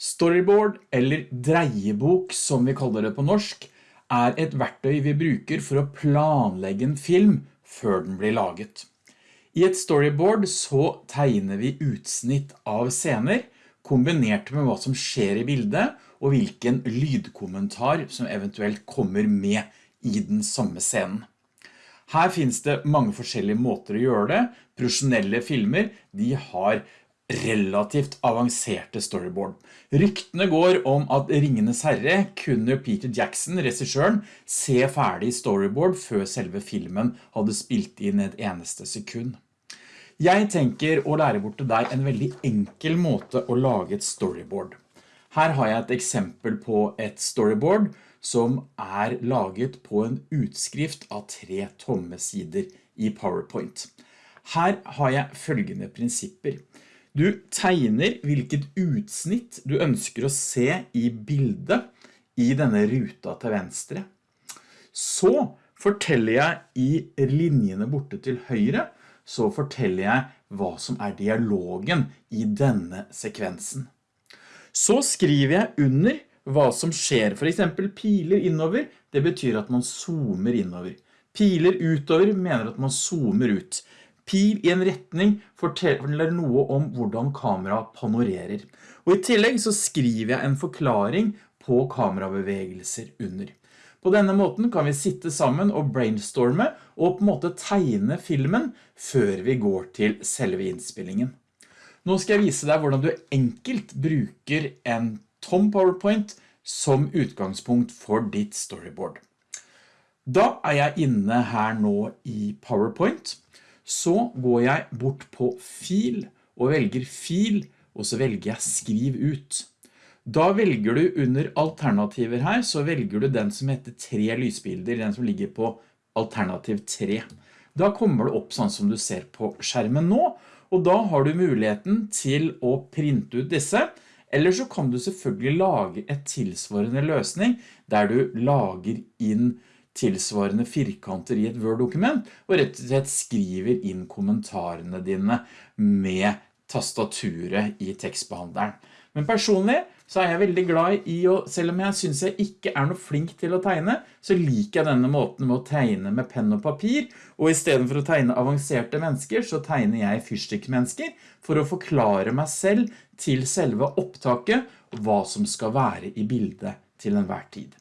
Storyboard, eller dreiebok som vi kaller det på norsk, er et verktøy vi bruker for å planlegge en film før den blir laget. I et storyboard så tegner vi utsnitt av scener, kombinert med hva som skjer i bildet, og hvilken lydkommentar som eventuelt kommer med i den samme scenen. Her finnes det mange forskjellige måter å gjøre det. Profesjonelle filmer, de har relativt avanserte storyboard. Ryktene går om at Ringenes Herre kunne Peter Jackson, regissøren, se ferdig storyboard før selve filmen hadde spilt inn et eneste sekund. Jeg tenker å lære bort til deg en veldig enkel måte å lage et storyboard. Her har jeg et eksempel på et storyboard som er laget på en utskrift av tre tomme sider i PowerPoint. Her har jeg følgende prinsipper. Du tegner hvilket utsnitt du ønsker å se i bildet i denne ruta til venstre. Så forteller jeg i linjene borte til høyre, så forteller jeg hva som er dialogen i denne sekvensen. Så skriver jeg under hva som skjer, for eksempel piler innover, det betyr at man zoomer innover. Piler utover mener at man zoomer ut. Pil i en retning forteller noe om hvordan kamera panorerer. Og i tillegg så skriver jeg en forklaring på kamerabevegelser under. På denne måten kan vi sitte sammen og brainstorme og på en måte tegne filmen før vi går til selve innspillingen. Nå skal jeg vise deg hvordan du enkelt bruker en tom PowerPoint som utgangspunkt for ditt storyboard. Da er jeg inne her nå i PowerPoint så går jeg bort på fil og velger fil, og så velger jeg skriv ut. Da velger du under alternativer her, så velger du den som heter tre lysbilder, den som ligger på alternativ 3. Da kommer det opp sånn som du ser på skjermen nå, og da har du muligheten til å printe ut disse, eller så kan du selvfølgelig lage et tilsvarende løsning, der du lager inn tilsvarende firkanter i et Word-dokument, og rett og slett skriver inn kommentarene dine med tastaturet i tekstbehandleren. Men personlig så er jeg veldig glad i å, selv om jeg synes jeg ikke er noe flink til å tegne, så liker jeg denne måten med å tegne med penn og papir, og i stedet for å tegne avanserte mennesker, så tegner jeg fyrstikkmennesker for å forklare meg selv til selve opptaket, hva som skal være i bildet til enhver tid.